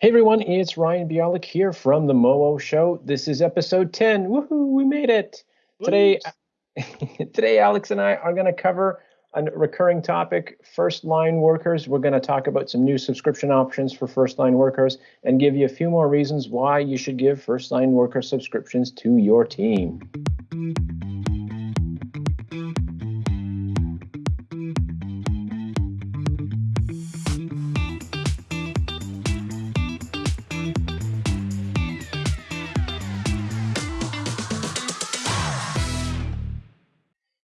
Hey everyone, it's Ryan Bialek here from the Moo Show. This is episode 10. Woohoo, we made it. Today today Alex and I are going to cover a recurring topic, first line workers. We're going to talk about some new subscription options for first line workers and give you a few more reasons why you should give first line worker subscriptions to your team.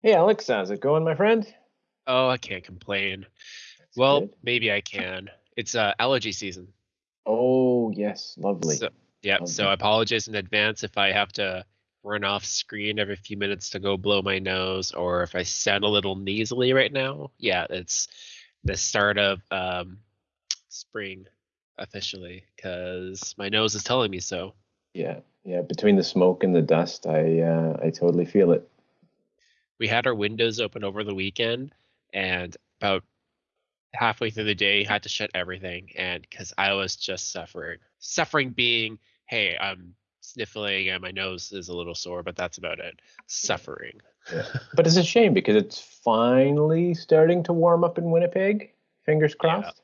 Hey Alex, how's it going, my friend? Oh, I can't complain. That's Well, good. maybe I can. It's uh, allergy season. Oh yes, lovely. So, yeah, so Lovely. I apologize in advance if I have to run off screen every few minutes to go blow my nose or if I sound a little nasally right now. Yeah, it's the start of um, spring officially because my nose is telling me so. Yeah, yeah. Between the smoke and the dust, I uh, I totally feel it. We had our windows open over the weekend and about halfway through the day had to shut everything and because I was just suffering. Suffering being, hey, I'm sniffling and my nose is a little sore, but that's about it. Suffering. Yeah. But it's a shame because it's finally starting to warm up in Winnipeg. Fingers crossed.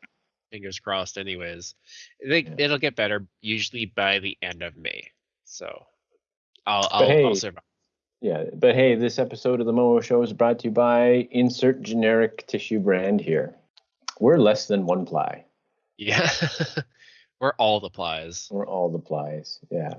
Fingers crossed anyways. I think Yeah. it'll get better usually by the end of May. So I'll But I'll, hey- I'll survive. Yeah, but hey, this episode of the Momo Show is brought to you by insert generic tissue brand here. We're less than one ply. Yeah. We're all the plies. We're all the plies. Yeah.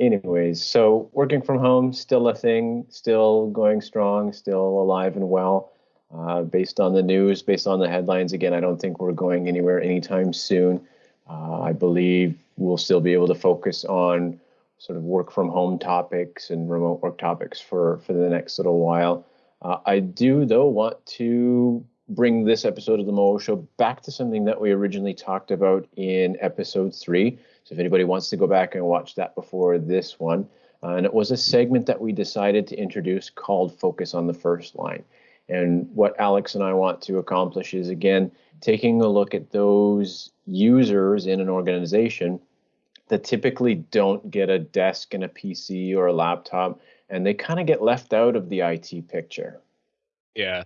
Anyways, so working from home still a thing, still going strong, still alive and well. Uh, based on the news, based on the headlines, again, I don't think we're going anywhere anytime soon. Uh, I believe we'll still be able to focus on sort of work from home topics and remote work topics for for the next little while. Uh, I do though want to bring this episode of the Mo Show back to something that we originally talked about in episode three. So if anybody wants to go back and watch that before this one, uh, and it was a segment that we decided to introduce called Focus on the First Line. And what Alex and I want to accomplish is again taking a look at those users in an organization that typically don't get a desk and a PC or a laptop, and they kind of get left out of the IT picture. Yeah.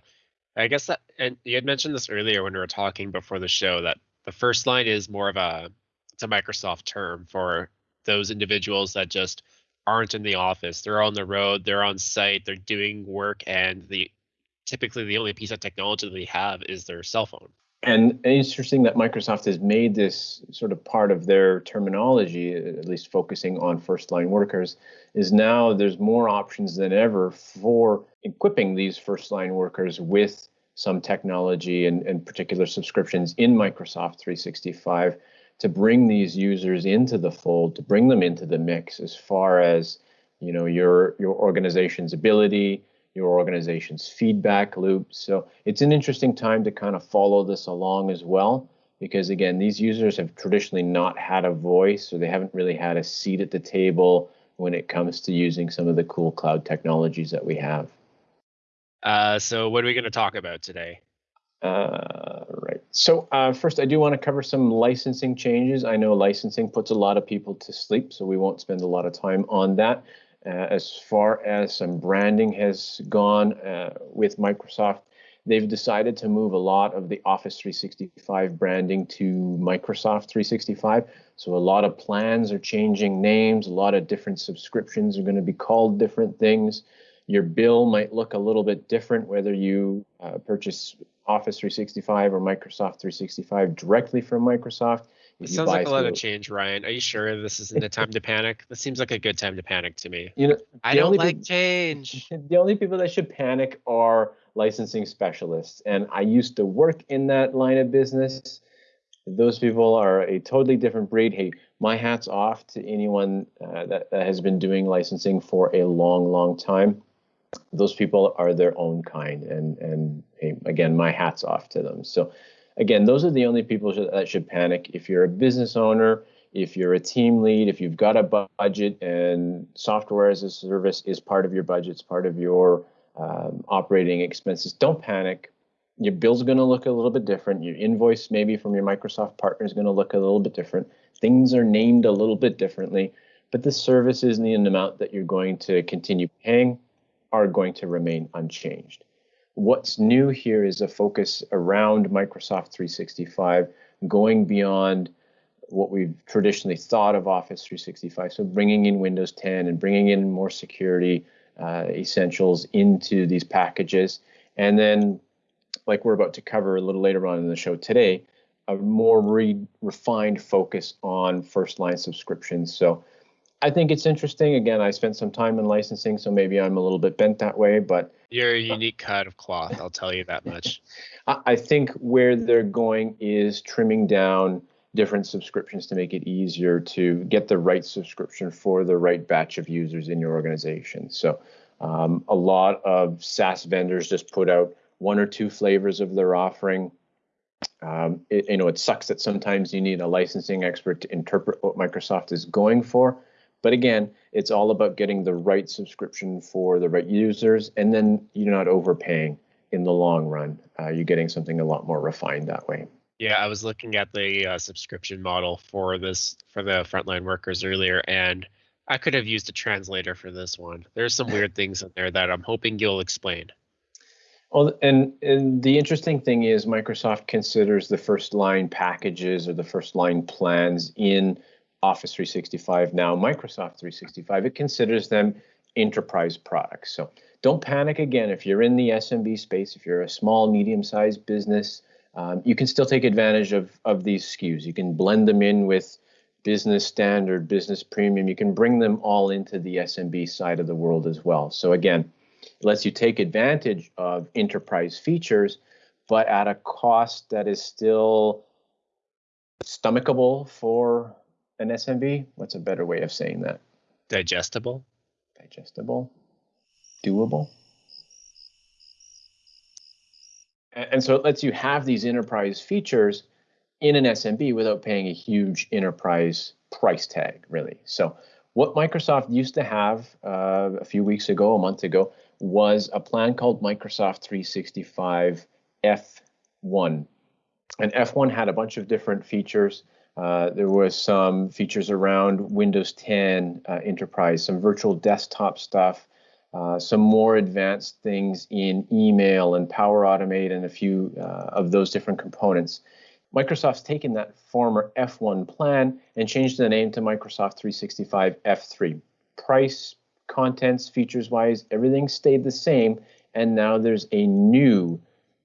I guess that, and you had mentioned this earlier when we were talking before the show that the first line is more of a, it's a Microsoft term for those individuals that just aren't in the office. They're on the road, they're on site, they're doing work, and the typically the only piece of technology they have is their cell phone. And interesting that Microsoft has made this sort of part of their terminology, at least focusing on first line workers, is now there's more options than ever for equipping these first line workers with some technology and, and particular subscriptions in Microsoft 365 to bring these users into the fold, to bring them into the mix as far as you know your your organization's ability, your organization's feedback loop. So it's an interesting time to kind of follow this along as well, because again, these users have traditionally not had a voice or they haven't really had a seat at the table when it comes to using some of the cool cloud technologies that we have. Uh, so what are we going to talk about today? Uh, right. So uh, first, I do want to cover some licensing changes. I know licensing puts a lot of people to sleep, so we won't spend a lot of time on that. Uh, as far as some branding has gone uh, with Microsoft, they've decided to move a lot of the Office 365 branding to Microsoft 365. So a lot of plans are changing names, a lot of different subscriptions are going to be called different things. Your bill might look a little bit different whether you uh, purchase Office 365 or Microsoft 365 directly from Microsoft. It sounds like a lot of change, Ryan. Are you sure this isn't a time to panic? This seems like a good time to panic to me. You know, I don't only like peop- change. the only people that should panic are licensing specialists. And I used to work in that line of business. Those people are a totally different breed. Hey, my hat's off to anyone uh, that, that has been doing licensing for a long, long time. Those people are their own kind, and and hey, again, my hat's off to them. So, again, those are the only people that should panic. If you're a business owner, if you're a team lead, if you've got a bu- budget and software as a service is part of your budget, it's part of your um, operating expenses, don't panic. Your bill's going to look a little bit different. Your invoice, maybe from your Microsoft partner, is going to look a little bit different. Things are named a little bit differently, but the services and the amount that you're going to continue paying are going to remain unchanged. What's new here is a focus around Microsoft 365 going beyond what we've traditionally thought of Office 365. So bringing in Windows 10 and bringing in more security uh, essentials into these packages. And then, like we're about to cover a little later on in the show today, a more re- refined focus on first line subscriptions. So I think it's interesting. Again, I spent some time in licensing, so maybe I'm a little bit bent that way, but you're a unique cut of cloth. I'll tell you that much. I think where they're going is trimming down different subscriptions to make it easier to get the right subscription for the right batch of users in your organization. So, um, a lot of SaaS vendors just put out one or two flavors of their offering. Um, it, you know, it sucks that sometimes you need a licensing expert to interpret what Microsoft is going for. But again, it's all about getting the right subscription for the right users, and then you're not overpaying in the long run. Uh, you're getting something a lot more refined that way. Yeah, I was looking at the uh, subscription model for this for the frontline workers earlier, and I could have used a translator for this one. There's some weird things in there that I'm hoping you'll explain. Well, and, and the interesting thing is Microsoft considers the first line packages or the first line plans in Office 365 now, Microsoft 365, it considers them enterprise products. So don't panic again if you're in the SMB space, if you're a small, medium sized business um, you can still take advantage of, of these SKUs. You can blend them in with business standard, business premium. You can bring them all into the SMB side of the world as well. So again, it lets you take advantage of enterprise features, but at a cost that is still stomachable for an SMB. What's a better way of saying that? Digestible. Digestible. Doable. And so it lets you have these enterprise features in an SMB without paying a huge enterprise price tag, really. So what Microsoft used to have uh, a few weeks ago, a month ago, was a plan called Microsoft 365 F1. And F1 had a bunch of different features. Uh, there was some features around Windows 10 uh, Enterprise, some virtual desktop stuff, uh, some more advanced things in email and Power Automate and a few uh, of those different components. Microsoft's taken that former F1 plan and changed the name to Microsoft 365 F3. Price, contents, features wise, everything stayed the same, and now there's a new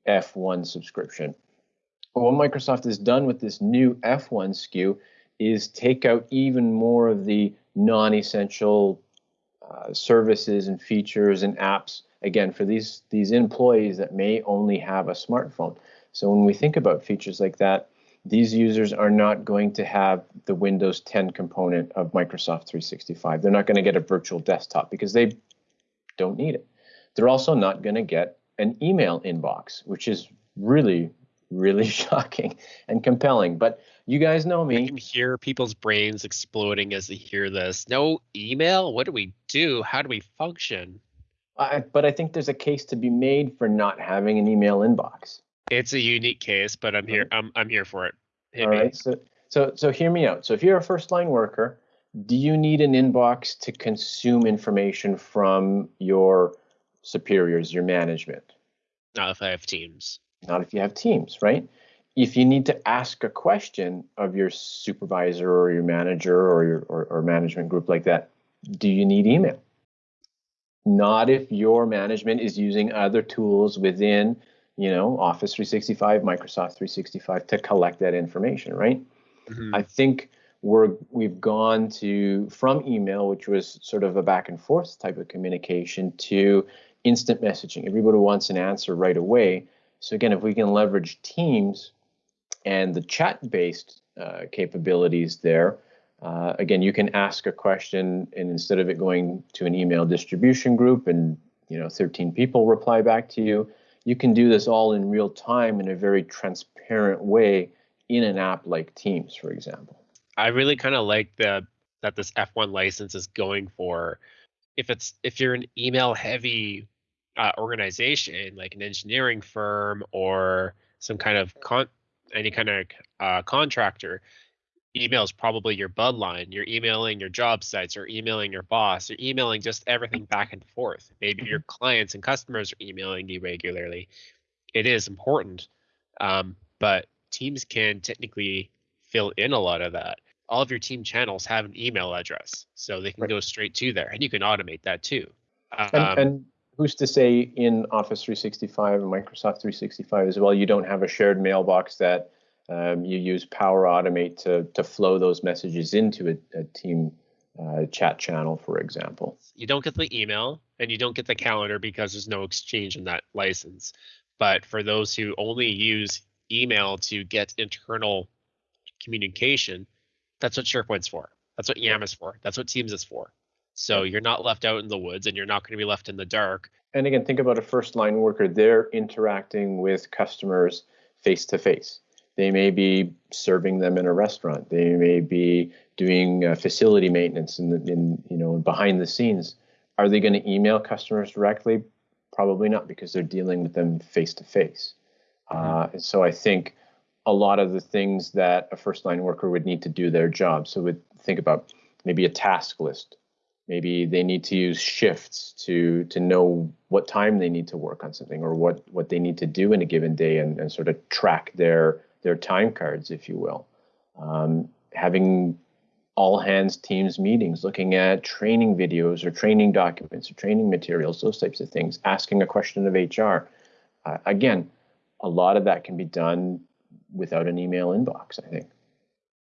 F1 subscription. What Microsoft has done with this new F1 SKU is take out even more of the non essential uh, services and features and apps again for these these employees that may only have a smartphone. So when we think about features like that these users are not going to have the windows 10 component of microsoft 365 they're not going to get a virtual desktop because they don't need it. They're also not going to get an email inbox which is really really shocking and compelling but you guys know me. I can hear people's brains exploding as they hear this. No email? What do we do? How do we function? I, but I think there's a case to be made for not having an email inbox. It's a unique case, but I'm here. I'm I'm here for it. Hit All me. right. So so so hear me out. So if you're a first line worker, do you need an inbox to consume information from your superiors, your management? Not if I have teams. Not if you have teams, right? if you need to ask a question of your supervisor or your manager or your or, or management group like that, do you need email? Not if your management is using other tools within, you know, Office 365, Microsoft 365 to collect that information, right? Mm-hmm. I think we're we've gone to from email, which was sort of a back and forth type of communication, to instant messaging. Everybody wants an answer right away. So again, if we can leverage Teams and the chat based uh, capabilities there. Uh, again, you can ask a question, and instead of it going to an email distribution group and you know 13 people reply back to you, you can do this all in real time in a very transparent way in an app like Teams, for example. I really kind of like the that this F1 license is going for. If it's if you're an email heavy uh, organization like an engineering firm or some kind of con- any kind of uh, contractor, email is probably your bloodline. You're emailing your job sites, or emailing your boss, you're emailing just everything back and forth. Maybe your mm-hmm. clients and customers are emailing you regularly. It is important, um, but teams can technically fill in a lot of that. All of your team channels have an email address, so they can right. go straight to there, and you can automate that too. Um, and, and who's to say in Office 365 and Microsoft 365 as well, you don't have a shared mailbox that um, you use Power Automate to to flow those messages into a, a team uh, chat channel, for example. You don't get the email and you don't get the calendar because there's no exchange in that license. But for those who only use email to get internal communication, that's what SharePoint's for. That's what Yammer is for. That's what Teams is for. So you're not left out in the woods and you're not going to be left in the dark. And again, think about a first line worker. They're interacting with customers face to face. They may be serving them in a restaurant. They may be doing uh, facility maintenance in, the, in you know behind the scenes. Are they going to email customers directly? Probably not, because they're dealing with them face to face. And so I think a lot of the things that a first line worker would need to do their job. So we think about maybe a task list. Maybe they need to use shifts to to know what time they need to work on something or what what they need to do in a given day and, and sort of track their their time cards, if you will. Um, having all hands teams meetings, looking at training videos or training documents or training materials, those types of things, asking a question of HR. Uh, again, a lot of that can be done without an email inbox, I think.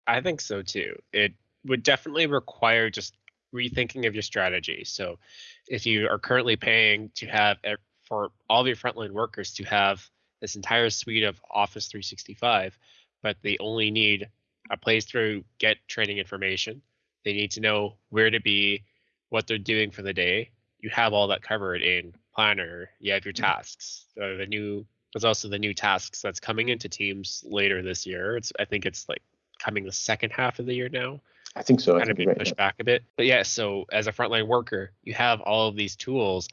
I think so too. It would definitely require just rethinking of your strategy. So if you are currently paying to have for all of your frontline workers to have this entire suite of Office 365, but they only need a place to get training information. They need to know where to be, what they're doing for the day. You have all that covered in Planner. You have your mm-hmm. tasks. Uh, the new there's also the new tasks that's coming into Teams later this year. It's I think it's like coming the second half of the year now. I think so. Kind of being right, pushed yeah. back a bit. But yeah, so as a frontline worker, you have all of these tools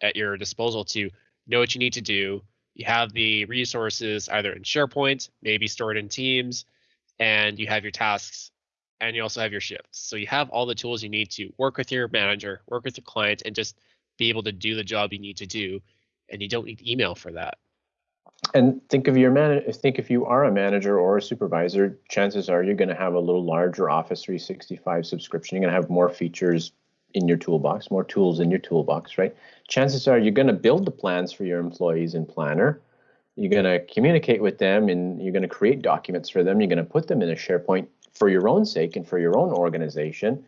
at your disposal to know what you need to do, you have the resources either in SharePoint, maybe stored in Teams, and you have your tasks and you also have your shifts. So you have all the tools you need to work with your manager, work with your client, and just be able to do the job you need to do. And you don't need email for that. And think of your man. Think if you are a manager or a supervisor, chances are you're going to have a little larger Office 365 subscription. You're going to have more features in your toolbox, more tools in your toolbox, right? Chances are you're going to build the plans for your employees in Planner. You're going to communicate with them and you're going to create documents for them. You're going to put them in a SharePoint for your own sake and for your own organization.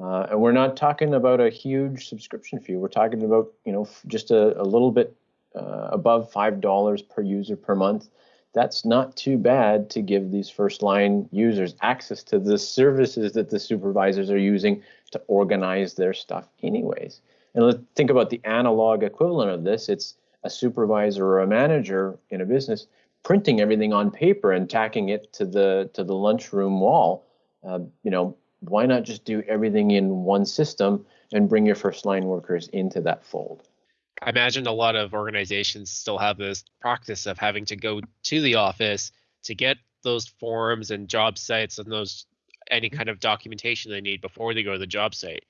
Uh, and we're not talking about a huge subscription fee. We're talking about, you know, just a, a little bit uh, above $5 per user per month that's not too bad to give these first line users access to the services that the supervisors are using to organize their stuff anyways. And let's think about the analog equivalent of this. It's a supervisor or a manager in a business printing everything on paper and tacking it to the to the lunchroom wall. Uh, you know, why not just do everything in one system and bring your first line workers into that fold? I imagine a lot of organizations still have this practice of having to go to the office to get those forms and job sites and those any mm-hmm. kind of documentation they need before they go to the job site.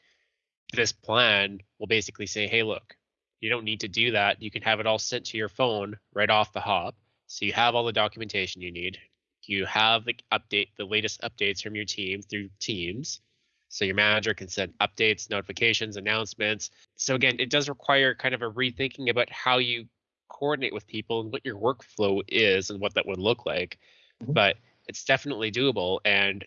This plan will basically say, hey, look, you don't need to do that. You can have it all sent to your phone right off the hop. So you have all the documentation you need. You have the update, the latest updates from your team through Teams. So your manager can send updates, notifications, announcements. So again, it does require kind of a rethinking about how you coordinate with people and what your workflow is and what that would look like. Mm-hmm. But it's definitely doable. And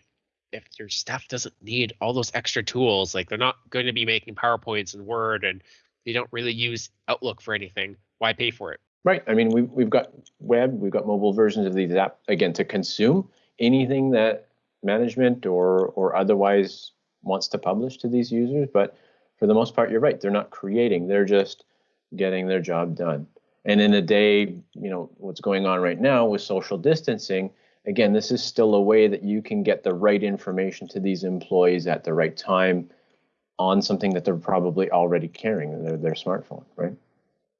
if your staff doesn't need all those extra tools, like they're not going to be making PowerPoints and Word and they don't really use Outlook for anything, why pay for it? Right. I mean, we've, we've got web, we've got mobile versions of these apps, again, to consume anything that management or or otherwise wants to publish to these users, but for the most part, you're right. They're not creating; they're just getting their job done. And in a day, you know, what's going on right now with social distancing, again, this is still a way that you can get the right information to these employees at the right time on something that they're probably already carrying, their, their smartphone, right?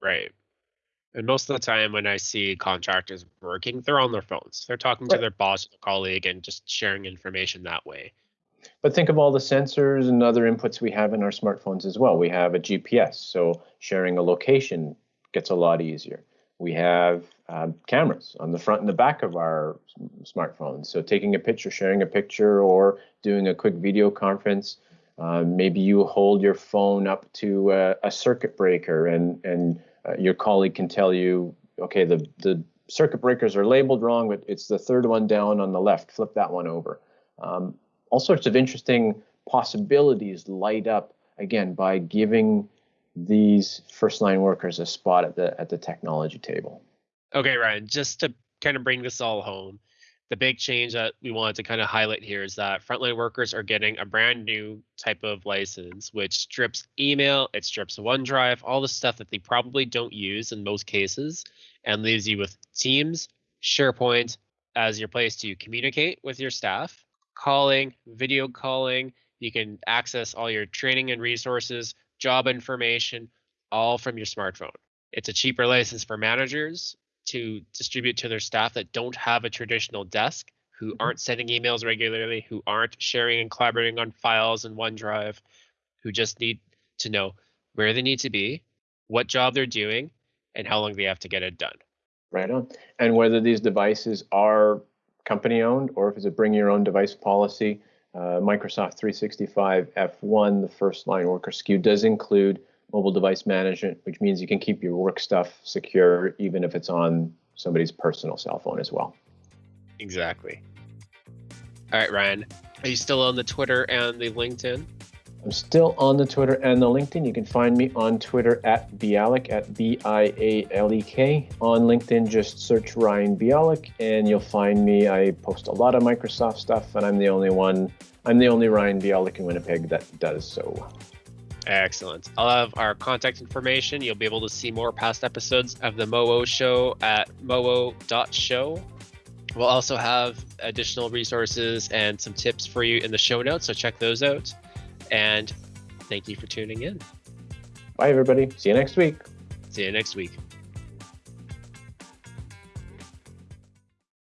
Right. And most of the time, when I see contractors working, they're on their phones. They're talking to their boss, or colleague, and just sharing information that way. But think of all the sensors and other inputs we have in our smartphones as well. We have a GPS, so sharing a location gets a lot easier. We have um, cameras on the front and the back of our smartphones. So taking a picture, sharing a picture, or doing a quick video conference. Um, maybe you hold your phone up to a, a circuit breaker, and and uh, your colleague can tell you, okay, the the circuit breakers are labeled wrong, but it's the third one down on the left. Flip that one over. Um, all sorts of interesting possibilities light up again by giving these first line workers a spot at the at the technology table. Okay, Ryan, just to kind of bring this all home, the big change that we wanted to kind of highlight here is that frontline workers are getting a brand new type of license, which strips email, it strips OneDrive, all the stuff that they probably don't use in most cases, and leaves you with Teams, SharePoint as your place to communicate with your staff, calling, video calling. You can access all your training and resources, job information, all from your smartphone. It's a cheaper license for managers to distribute to their staff that don't have a traditional desk, who mm-hmm. aren't sending emails regularly, who aren't sharing and collaborating on files in OneDrive, who just need to know where they need to be, what job they're doing, and how long they have to get it done. Right on. And whether these devices are company owned or if it's a bring your own device policy, uh, Microsoft 365 F1, the first line worker SKU, does include mobile device management, which means you can keep your work stuff secure even if it's on somebody's personal cell phone as well. Exactly. All right, Ryan, are you still on the Twitter and the LinkedIn? I'm still on the Twitter and the LinkedIn. You can find me on Twitter at Bialek, at B I A L E K. On LinkedIn, just search Ryan Bialek and you'll find me. I post a lot of Microsoft stuff, and I'm the only one. I'm the only Ryan Bialek in Winnipeg that does so. Excellent. I'll have our contact information. You'll be able to see more past episodes of the MOO show at moo.show. We'll also have additional resources and some tips for you in the show notes, so check those out. And thank you for tuning in. Bye, everybody. See you next week. See you next week.